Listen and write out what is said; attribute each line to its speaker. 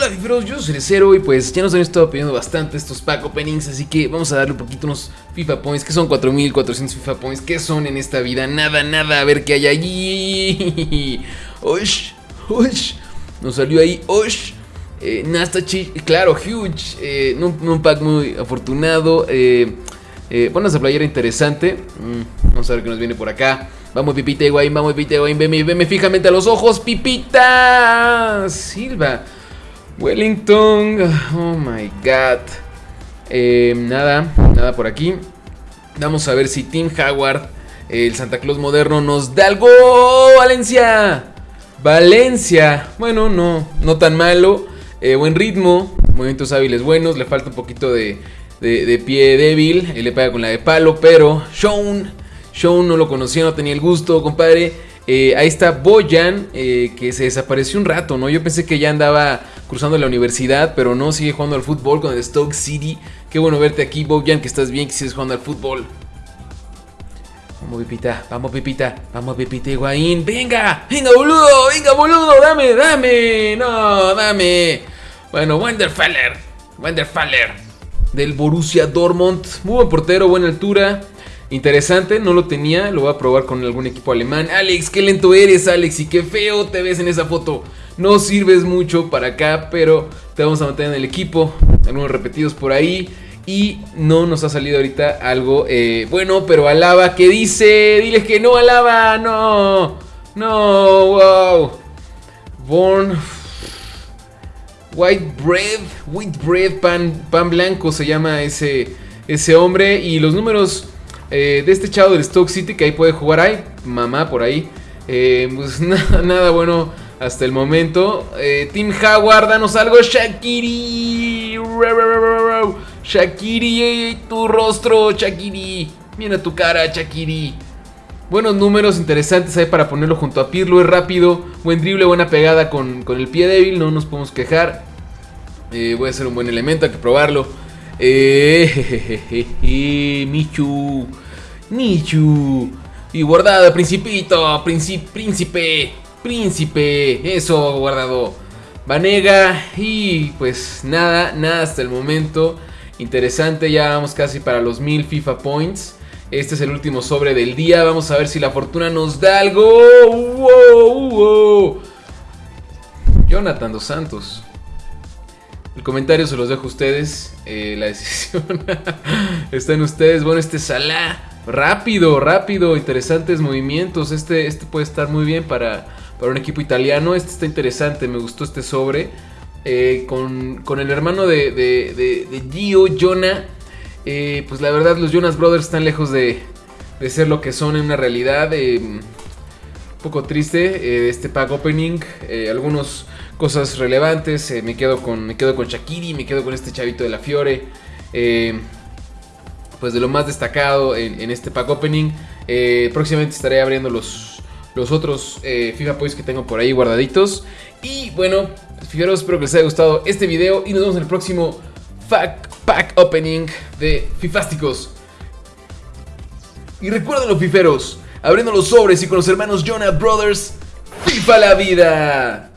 Speaker 1: Hola fiferos, yo soy Cero y pues ya nos han estado pidiendo bastante estos pack openings Así que vamos a darle un poquito unos FIFA Points Que son 4400 FIFA Points ¿Qué son en esta vida? Nada, nada, a ver qué hay allí. Osh, osh Nos salió ahí, osh eh, Nastachi, claro, huge eh, un, pack muy afortunado eh, eh, esa playera interesante mm, Vamos a ver qué nos viene por acá. Vamos Pipita Higuaín, vamos Pipita Higuaín, veme, veme fijamente a los ojos, Pipita Silva Wellington, oh my god. Eh, Nada, nada por aquí. Vamos a ver si Tim Howard, el Santa Claus moderno, nos da algo Valencia Valencia, bueno, no, no tan malo. Eh, Buen ritmo, movimientos hábiles buenos Le falta un poquito de, pie débil Él le pega con la de palo, pero Sean Sean no lo conocía, no tenía el gusto, compadre. Eh, ahí está Boyan, eh, que se desapareció un rato, ¿no? Yo pensé que ya andaba cruzando la universidad, pero no, sigue jugando al fútbol con el Stoke City. Qué bueno verte aquí, Boyan, que estás bien, que sigues jugando al fútbol. Vamos, Pipita, vamos, Pipita, vamos, Pipita Higuaín. ¡Venga! ¡Venga, boludo! ¡Venga, boludo! ¡Dame, dame! ¡No, dame! Bueno, Wenderfaller, Wenderfaller, del Borussia Dortmund. Muy buen portero, buena altura. Interesante, no lo tenía, lo voy a probar con algún equipo alemán. Alex, qué lento eres, Alex, y qué feo te ves en esa foto. No sirves mucho para acá, pero te vamos a mantener en el equipo. Algunos repetidos por ahí. Y no nos ha salido ahorita algo eh, bueno, pero alaba, ¿qué dice? Diles que no, alaba, no. No, wow. Born. White bread, white bread, pan, pan blanco se llama ese, ese hombre. Y los números eh, de este chavo del Stoke City que ahí puede jugar. Ay, mamá por ahí. Eh, pues nada, bueno hasta el momento. Eh, Team Howard, danos algo. Shakiri. Shakiri, tu rostro, Shakiri. Mira tu cara, Shakiri. Buenos números interesantes ahí para ponerlo junto a Pirlo. Es rápido, buen drible, buena pegada con, con el pie débil. No nos podemos quejar. voy a hacer un buen elemento, hay que probarlo. Eh, Michu. Michu. Y guardado, principito. príncipe. Príncipe. Eso, guardado. Vanega. Y pues nada, nada hasta el momento. Interesante, ya vamos casi para los 1000 FIFA Points. Este es el último sobre del día. Vamos a ver si la fortuna nos da algo. Jonathan dos Santos. El comentario se los dejo a ustedes. Eh, la decisión está en ustedes. Bueno, este Salah. Rápido, rápido. Interesantes movimientos. Este, este puede estar muy bien para, para un equipo italiano. Este está interesante. Me gustó este sobre. Eh, con, el hermano de, de, Gio, Jonah. Eh, pues la verdad, los Jonas Brothers están lejos de, de ser lo que son en una realidad. un poco triste este pack opening. algunos cosas relevantes. Eh, me, quedo con, me quedo con Shakiri, me quedo con este chavito de la Fiore. Eh, pues de lo más destacado en, este pack opening. Eh, próximamente estaré abriendo los, los otros FIFA Points que tengo por ahí guardaditos. Y bueno, fijaros, espero que les haya gustado este video y nos vemos en el próximo pack, opening de Fifásticos. Y recuerden los fiferos, abriendo los sobres y con los hermanos Jonah Brothers, FIFA la vida.